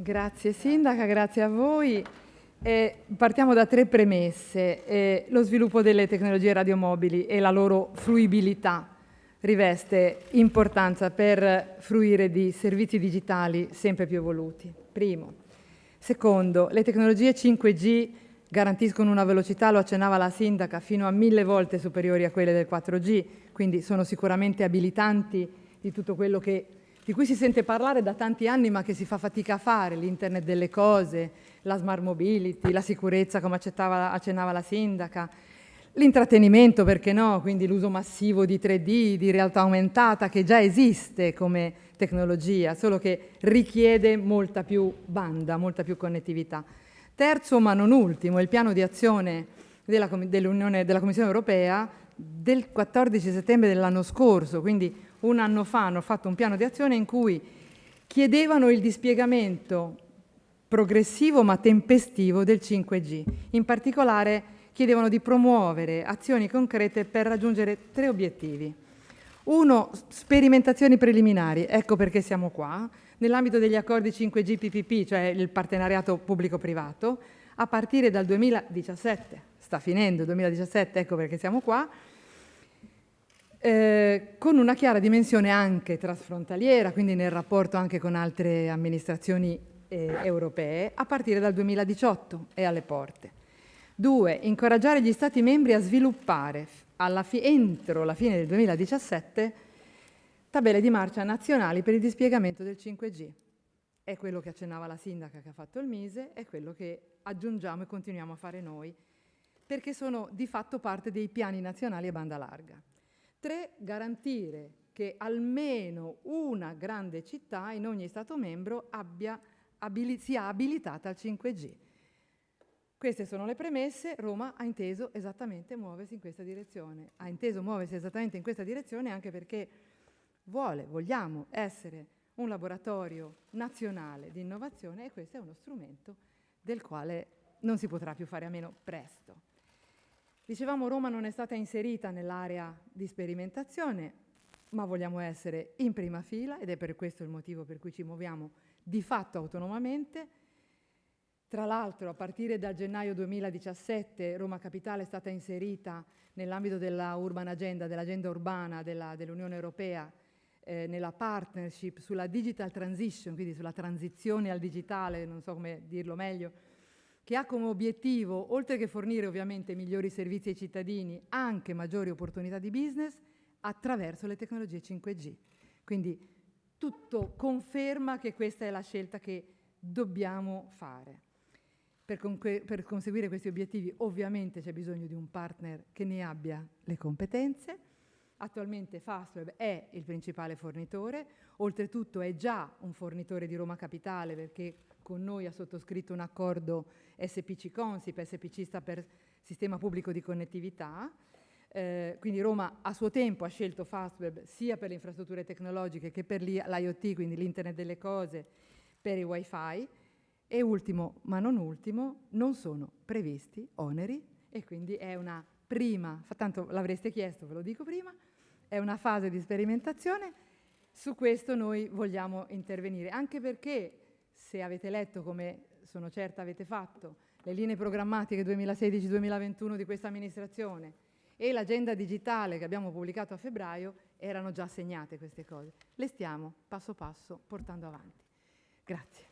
Grazie Sindaca, grazie a voi. Eh, partiamo da tre premesse. Eh, lo sviluppo delle tecnologie radiomobili e la loro fruibilità riveste importanza per fruire di servizi digitali sempre più evoluti. Primo. Secondo, le tecnologie 5G garantiscono una velocità, lo accennava la sindaca, fino a mille volte superiori a quelle del 4G, quindi sono sicuramente abilitanti di tutto quello che, di cui si sente parlare da tanti anni ma che si fa fatica a fare, l'internet delle cose, la smart mobility, la sicurezza come accennava la sindaca, l'intrattenimento perché no, quindi l'uso massivo di 3D, di realtà aumentata che già esiste come tecnologia, solo che richiede molta più banda, molta più connettività. Terzo, ma non ultimo, il piano di azione della, della Commissione europea del 14 settembre dell'anno scorso, quindi un anno fa hanno fatto un piano di azione in cui chiedevano il dispiegamento progressivo ma tempestivo del 5G. In particolare chiedevano di promuovere azioni concrete per raggiungere tre obiettivi. Uno, sperimentazioni preliminari, ecco perché siamo qua, nell'ambito degli accordi 5G PPP, cioè il partenariato pubblico-privato, a partire dal 2017, sta finendo il 2017, ecco perché siamo qua, eh, con una chiara dimensione anche trasfrontaliera, quindi nel rapporto anche con altre amministrazioni eh, europee, a partire dal 2018 e alle porte. Due, incoraggiare gli Stati membri a sviluppare entro la fine del 2017 tabelle di marcia nazionali per il dispiegamento del 5G. È quello che accennava la sindaca che ha fatto il Mise, è quello che aggiungiamo e continuiamo a fare noi, perché sono di fatto parte dei piani nazionali a banda larga. Tre, garantire che almeno una grande città in ogni Stato membro abbia, abili sia abilitata al 5G. Queste sono le premesse, Roma ha inteso esattamente muoversi in questa direzione. Ha inteso muoversi esattamente in questa direzione anche perché vuole, vogliamo essere un laboratorio nazionale di innovazione e questo è uno strumento del quale non si potrà più fare a meno presto. Dicevamo Roma non è stata inserita nell'area di sperimentazione, ma vogliamo essere in prima fila ed è per questo il motivo per cui ci muoviamo di fatto autonomamente. Tra l'altro a partire dal gennaio 2017 Roma Capitale è stata inserita nell'ambito della Urban Agenda, dell'agenda urbana dell'Unione Europea eh, nella partnership sulla digital transition, quindi sulla transizione al digitale, non so come dirlo meglio, che ha come obiettivo, oltre che fornire ovviamente migliori servizi ai cittadini, anche maggiori opportunità di business attraverso le tecnologie 5G. Quindi tutto conferma che questa è la scelta che dobbiamo fare. Per, per conseguire questi obiettivi ovviamente c'è bisogno di un partner che ne abbia le competenze, Attualmente Fastweb è il principale fornitore, oltretutto è già un fornitore di Roma Capitale perché con noi ha sottoscritto un accordo SPC Consip, SPC sta per Sistema Pubblico di Connettività, eh, quindi Roma a suo tempo ha scelto Fastweb sia per le infrastrutture tecnologiche che per l'IoT, quindi l'Internet delle cose, per i wifi. E ultimo ma non ultimo non sono previsti oneri. E quindi è una prima, tanto l'avreste chiesto, ve lo dico prima, è una fase di sperimentazione, su questo noi vogliamo intervenire, anche perché se avete letto, come sono certa avete fatto, le linee programmatiche 2016-2021 di questa amministrazione e l'agenda digitale che abbiamo pubblicato a febbraio, erano già segnate queste cose. Le stiamo passo passo portando avanti. Grazie.